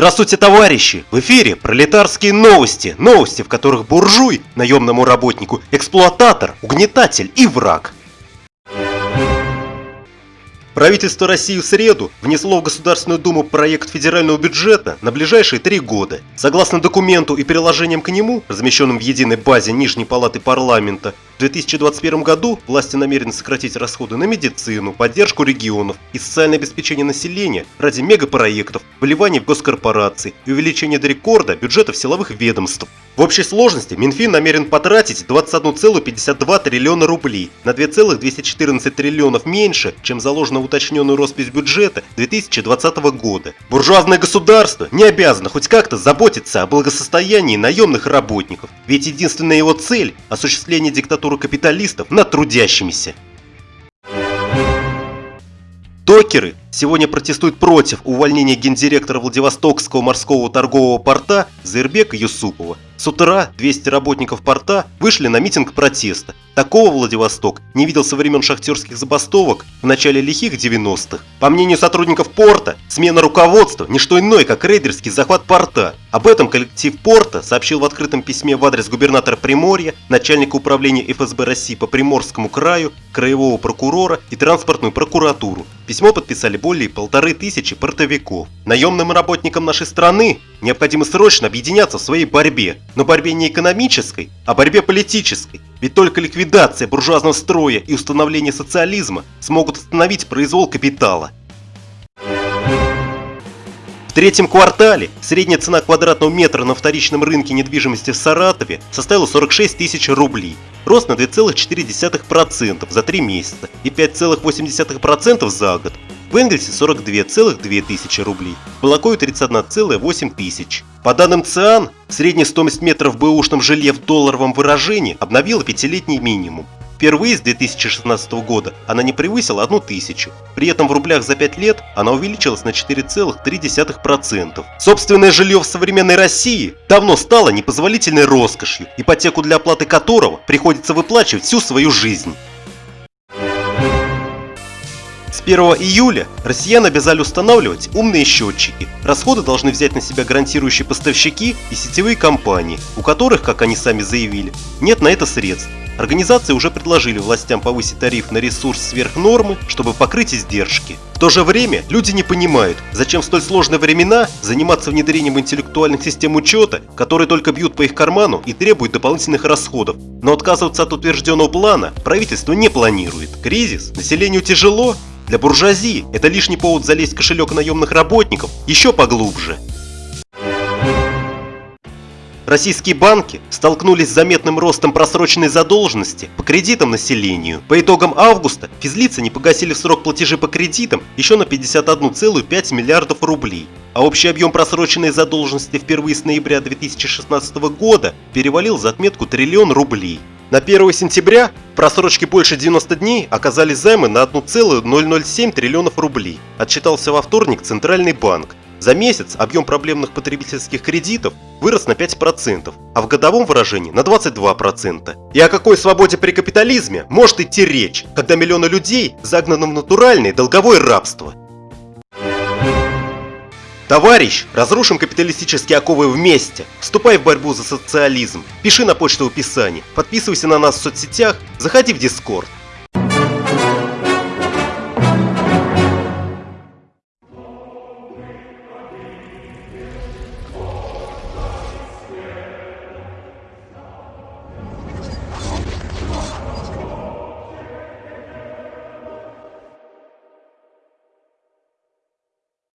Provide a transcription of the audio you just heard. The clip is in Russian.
Здравствуйте, товарищи! В эфире пролетарские новости. Новости, в которых буржуй, наемному работнику, эксплуататор, угнетатель и враг. Правительство России в среду внесло в Государственную Думу проект федерального бюджета на ближайшие три года. Согласно документу и приложениям к нему, размещенным в единой базе Нижней Палаты парламента, в 2021 году власти намерены сократить расходы на медицину, поддержку регионов и социальное обеспечение населения ради мегапроектов, вливаний в госкорпорации и увеличения до рекорда бюджетов силовых ведомств. В общей сложности Минфин намерен потратить 21,52 триллиона рублей на 2,214 триллионов меньше, чем заложено в уточненную роспись бюджета 2020 года. Буржуазное государство не обязано хоть как-то заботиться о благосостоянии наемных работников, ведь единственная его цель – осуществление диктатуры диктатуру капиталистов над трудящимися. Докеры сегодня протестуют против увольнения гендиректора Владивостокского морского торгового порта Зербека Юсупова с утра 200 работников порта вышли на митинг протеста. Такого Владивосток не видел со времен шахтерских забастовок в начале лихих 90-х. По мнению сотрудников порта, смена руководства – не что иное, как рейдерский захват порта. Об этом коллектив порта сообщил в открытом письме в адрес губернатора Приморья, начальника управления ФСБ России по Приморскому краю, краевого прокурора и транспортную прокуратуру. Письмо подписали более полторы тысячи портовиков. Наемным работникам нашей страны необходимо срочно объединяться в своей борьбе но борьбе не экономической, а борьбе политической. Ведь только ликвидация буржуазного строя и установление социализма смогут остановить произвол капитала. В третьем квартале средняя цена квадратного метра на вторичном рынке недвижимости в Саратове составила 46 тысяч рублей, рост на 2,4% за 3 месяца и 5,8% за год. В Энгельсе 42,2 тысячи рублей, в Балакое 31,8 тысяч. По данным ЦИАН, средняя стоимость метров в бэушном жилье в долларовом выражении обновила пятилетний минимум. Впервые с 2016 года она не превысила 1 тысячу. При этом в рублях за 5 лет она увеличилась на 4,3%. Собственное жилье в современной России давно стало непозволительной роскошью, ипотеку для оплаты которого приходится выплачивать всю свою жизнь. 1 июля россиян обязали устанавливать умные счетчики. Расходы должны взять на себя гарантирующие поставщики и сетевые компании, у которых, как они сами заявили, нет на это средств. Организации уже предложили властям повысить тариф на ресурс сверх нормы, чтобы покрыть издержки. В то же время люди не понимают, зачем в столь сложные времена заниматься внедрением интеллектуальных систем учета, которые только бьют по их карману и требуют дополнительных расходов. Но отказываться от утвержденного плана правительство не планирует. Кризис? Населению тяжело? Для буржуазии это лишний повод залезть в кошелек наемных работников еще поглубже. Российские банки столкнулись с заметным ростом просроченной задолженности по кредитам населению. По итогам августа физлицы не погасили в срок платежи по кредитам еще на 51,5 миллиардов рублей, а общий объем просроченной задолженности впервые с ноября 2016 года перевалил за отметку триллион рублей. На 1 сентября просрочке больше 90 дней оказались займы на 1,007 триллионов рублей, отчитался во вторник Центральный банк. За месяц объем проблемных потребительских кредитов вырос на 5%, а в годовом выражении на 22%. И о какой свободе при капитализме может идти речь, когда миллионы людей загнаны в натуральное долговое рабство? Товарищ, разрушим капиталистические оковы вместе. Вступай в борьбу за социализм. Пиши на почту в описании. Подписывайся на нас в соцсетях. Заходи в Дискорд.